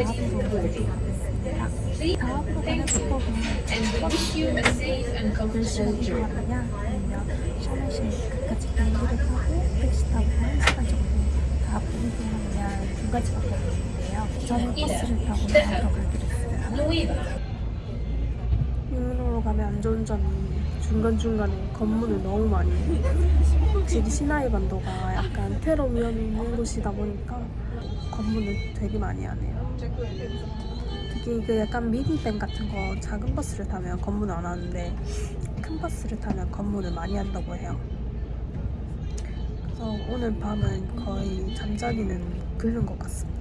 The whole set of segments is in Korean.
Please, thank you, and wish you a safe and 끝까지 비행기를 타고 택시 타고 한 시간 정도 다 보내느냐 두 가지밖에 없는데요. 저는 버스를 타고 나가러 가기로 했어요. 유럽으로 가면 안 좋은 점이 중간중간에 검문을 너무 많이. 확실히 시나이 반도가 약간 테러 위험이 있는 곳이다 보니까 검문을 되게 많이 하네요. 특히 이게 약간 미니밴 같은 거 작은 버스를 타면 검문 안 하는데 큰 버스를 타면 검문을 많이 한다고 해요. 그래서 오늘 밤은 거의 잠자리는 긁는 것 같습니다.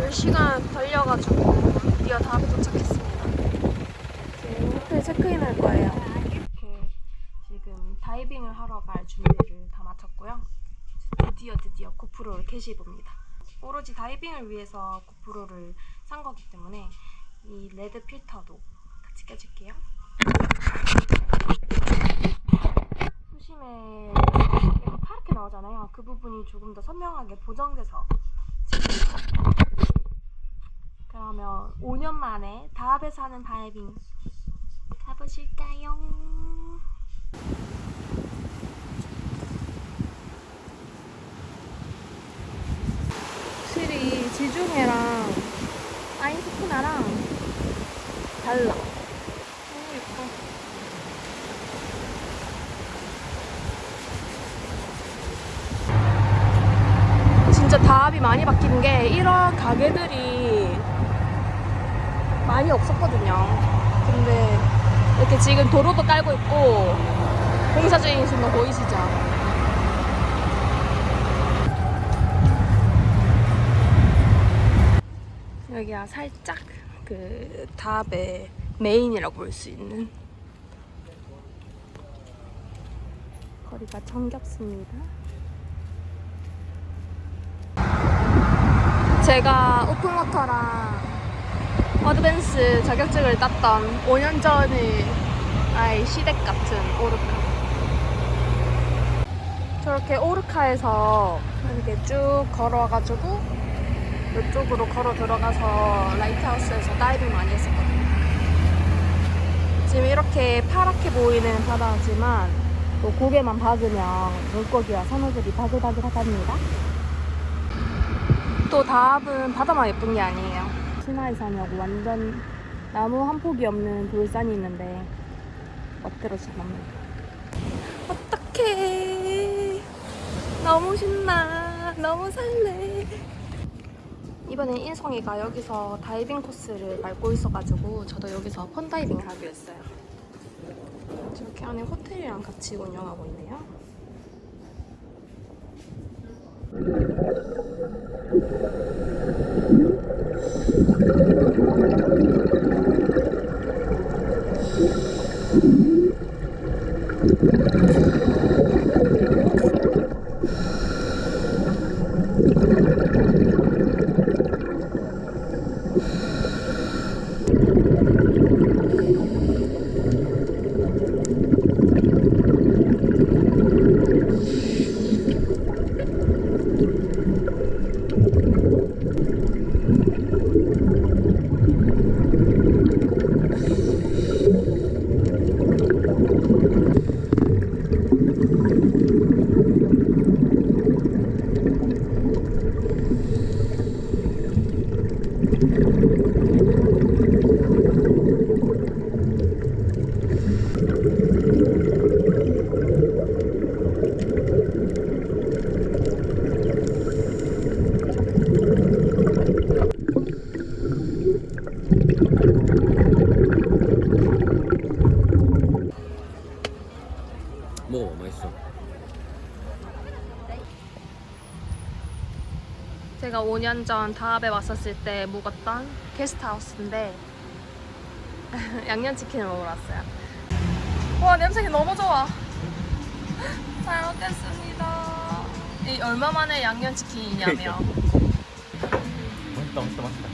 열시간 걸려가지고 드디어 다음에 도착했습니다. 이제 호텔 체크인 할 거예요. 이렇게 지금 다이빙을 하러 갈 준비를 다 마쳤고요. 드디어 드디어 고프로를 캐시해봅니다. 오로지 다이빙을 위해서 고프로를 산 거기 때문에 이 레드 필터도 같이 껴줄게요. 수심에 약간 파랗게 나오잖아요. 그 부분이 조금 더 선명하게 보정돼서 그러면 5년 만에 다합에서 하는 다이빙 가보실까요? 확실히 지중해랑 아인스크나랑 달라. 너무 예뻐. 진짜 다합이 많이 바뀐 게 이런 가게들이 많이 없었거든요. 근데 이렇게 지금 도로도 깔고 있고 공사 중이신 거 보이시죠? 여기가 살짝 그 다합의 메인이라고 볼 수 있는 거리가 정겹습니다. 제가 open water랑 advance 자격증을 땄던 5년 전의 아이 시댁 같은 오르카. 저렇게 오르카에서 이렇게 쭉 걸어와가지고 이쪽으로 걸어 들어가서 Lighthouse에서 다이빙 많이 했었거든요. 지금 이렇게 파랗게 보이는 바다지만 또 고개만 박으면 물고기와 산호들이 바글바글 하답니다. 또 다합은 바다만 예쁜 게 아니에요. 시나이산이라고 완전 나무 한 폭이 없는 돌산이 있는데 멋대로씩 납니다. 어떡해. 너무 신나. 너무 설레. 이번엔 인성이가 여기서 다이빙 코스를 밟고 있어가지고 저도 여기서 펀다이빙을 하기로 했어요. 저렇게 안에 호텔이랑 같이 운영하고 있네요. 먹어 제가 5년 전 다합에 왔었을 때 묵었던 게스트하우스인데 양념치킨을 먹으러 왔어요. 와 냄새가 너무 좋아. 잘 먹겠습니다. 이 얼마 만에 양념치킨이냐면 맛있다 맛있다 맛있다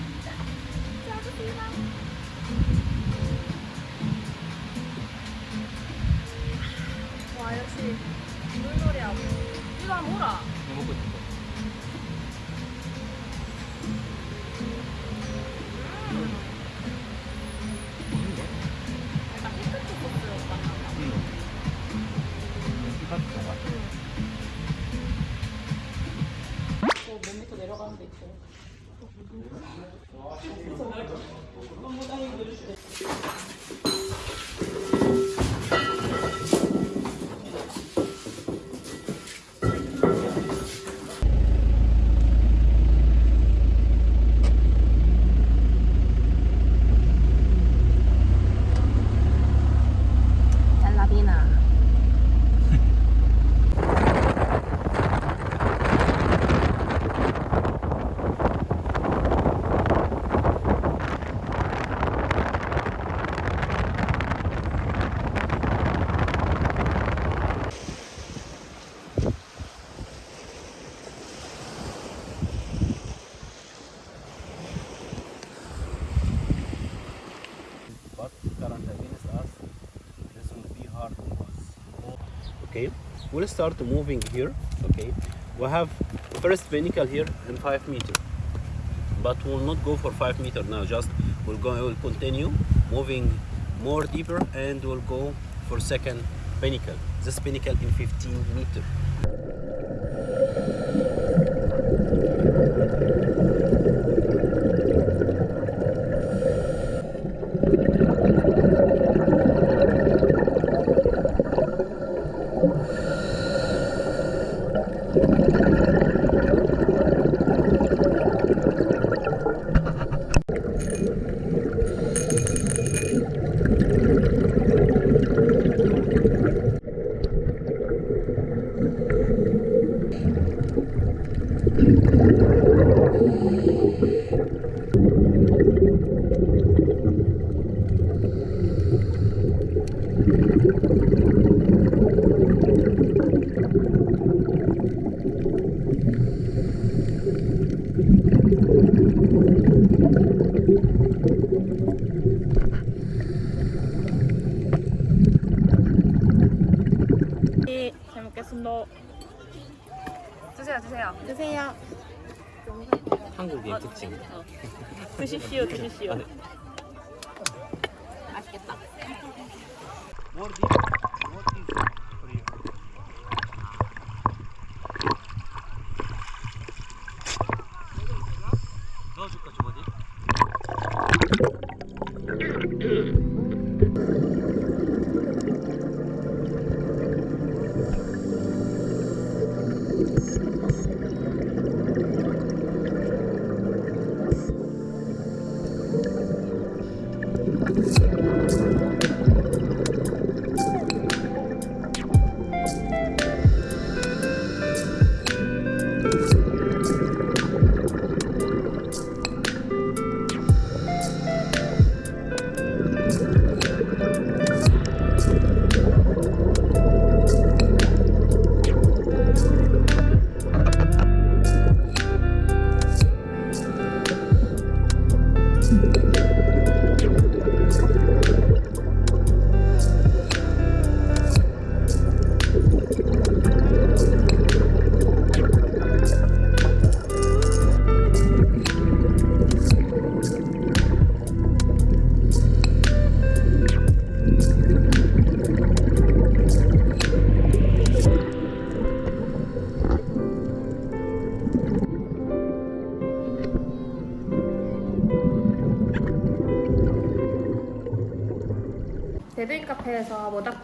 와 역시 물놀이 하고 이거 한번 먹고 we'll start moving here okay? We have first pinnacle here in 5 meter. But we'll not go for 5 meter now just we'll go we'll continue moving more deeper and we'll go for second pinnacle. This pinnacle in 15 meter 먹겠습니다. 드세요 드세요 드세요. 한국의 특징 드십시오, 드십시오. 네. 맛있겠다.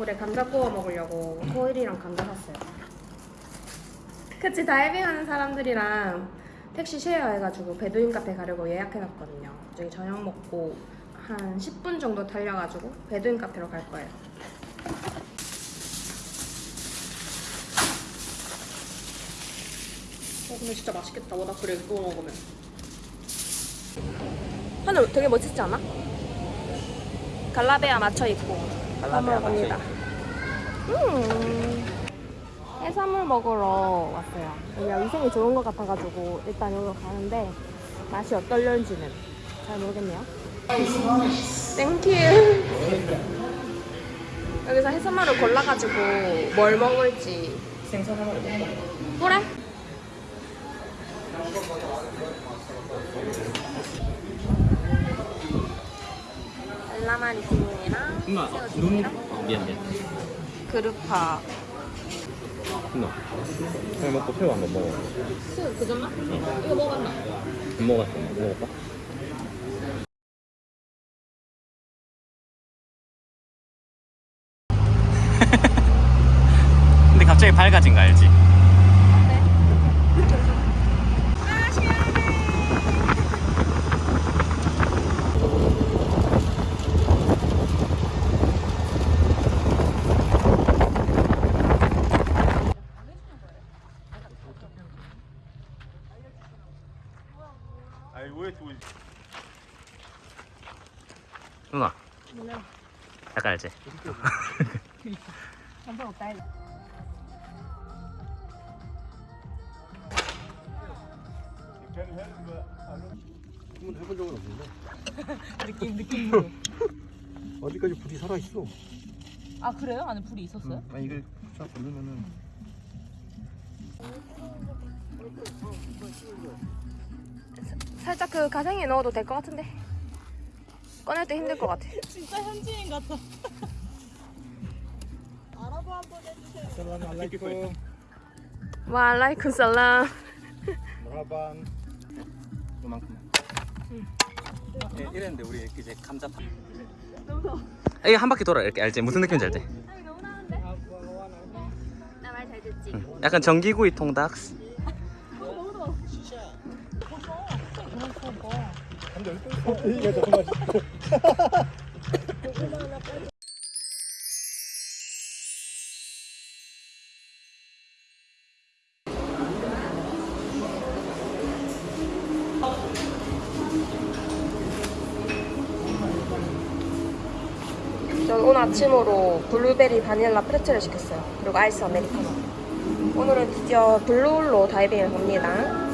모닥불에 감자 구워 먹으려고 호일이랑 감자 샀어요. 그치 다이빙 하는 사람들이랑 택시 share 해가지고 베두인 카페 가려고 예약해놨거든요. 저기 저녁 먹고 한 10분 정도 달려가지고 베두인 카페로 갈 거예요. 어 근데 진짜 맛있겠다 모닥불에 구워 먹으면. 하늘 되게 멋지지 않아? 갈라베아 맞춰 입고 갈라베아 넘어갑니다. 음. 해산물 먹으러 왔어요. 여기가 위생이 좋은 것 같아가지고 일단 여기로 가는데 맛이 어떨런지는 잘 모르겠네요. Thank you. 여기서 해산물을 골라가지고 뭘 먹을지 생선 하나 먹을까? 그래? 알라마리티이랑 누나 눈 새우튀김이랑 어, 미안 미안 그루파 누나 그냥 먹고 새우 한번 먹어 수 그전나? 이거 먹었나? 안 먹었어 먹을까? 근데 갑자기 밝아진 거 알지? 누나 약간 알지? 그건 해본 적은 없는데. 느낌 느낌으로. 아직까지 불이 살아 있어. 아 그래요? 안에 불이 있었어요? 아 이게 쫙 누르면은 살짝 그 가생에 넣어도 될 것 같은데 꺼낼 때 힘들 것 같아 진짜 현지인 같아. 살람 알라이쿰 와 알라이쿰 살람 머하반 요만큼. 예, 이랬는데 우리 이제 감자 파. 이게 한 바퀴 돌아 이렇게 알지? 무슨 느낌인지 알지? 나말 잘 듣지? 약간 전기구이 통닭 이게 더 맛있어. 전 오늘 아침으로 블루베리 바닐라 프레첼을 시켰어요. 그리고 아이스 아메리카노. 오늘은 드디어 블루홀로 다이빙을 갑니다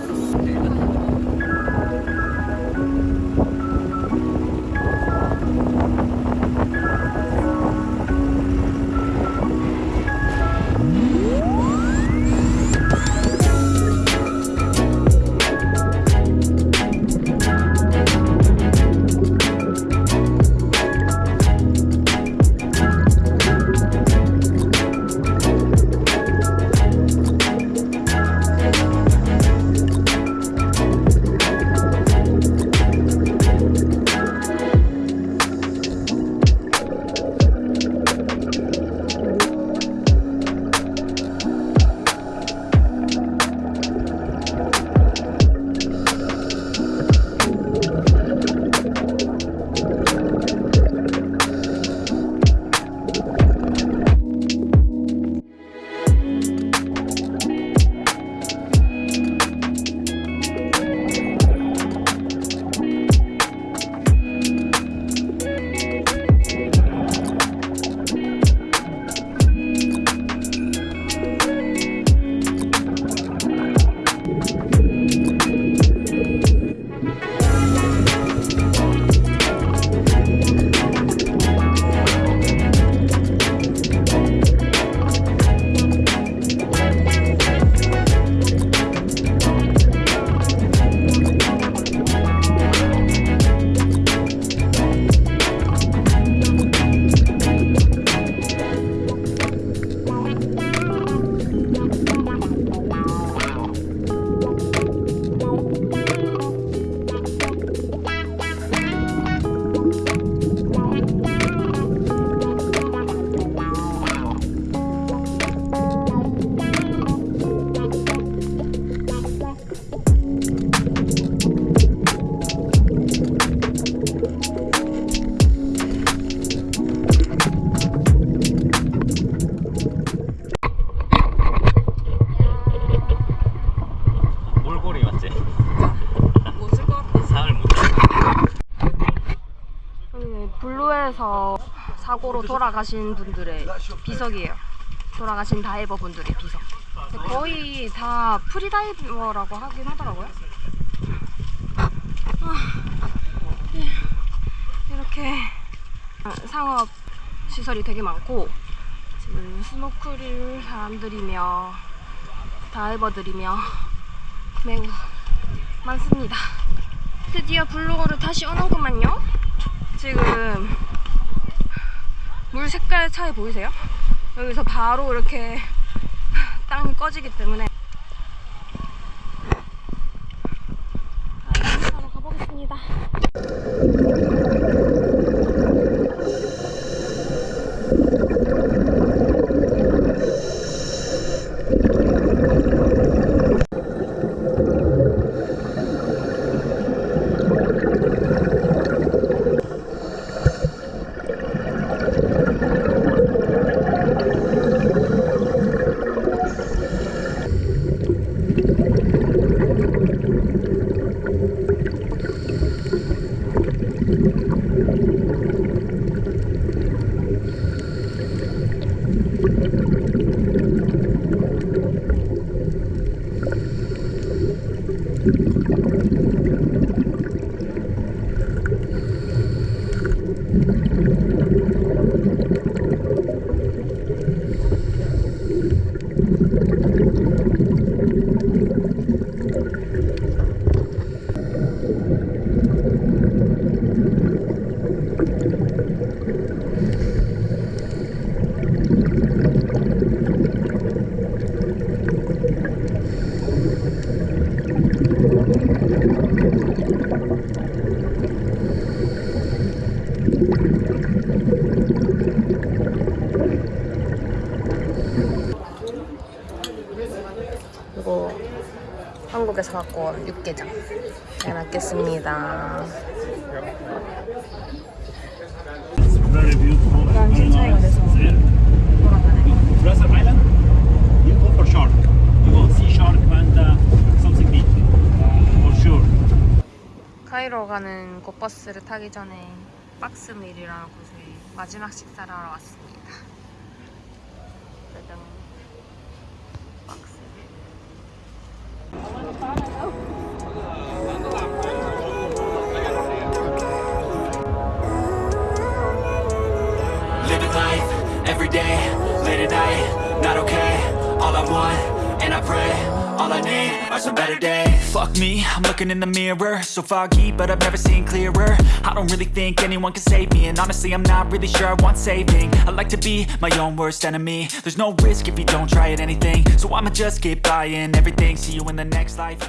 돌아가신 분들의 비석이에요 돌아가신 다이버 분들의 비석 거의 다 freediver라고 하긴 하더라고요. 아, 예. 이렇게 상업 시설이 되게 많고 지금 스노클 하는 사람들이며 다이버들이며 매우 많습니다. 드디어 블로거를 다시 오는구만요. 지금 물 색깔 차이 보이세요? 여기서 바로 이렇게 땅이 꺼지기 때문에 바로 가보겠습니다. 그리고 한국에서 갖고 온 육개장 잘 먹겠습니다. 카이로 가는 곧버스를 타기 전에 박스밀이라는 곳에 마지막 식사를 하러 왔습니다. 짜잔. Me, I'm looking in the mirror, so foggy, but I've never seen clearer. I don't really think anyone can save me, and honestly, I'm not really sure I want saving. I like to be my own worst enemy. There's no risk if you don't try at anything, so I'ma just keep buying everything. See you in the next life,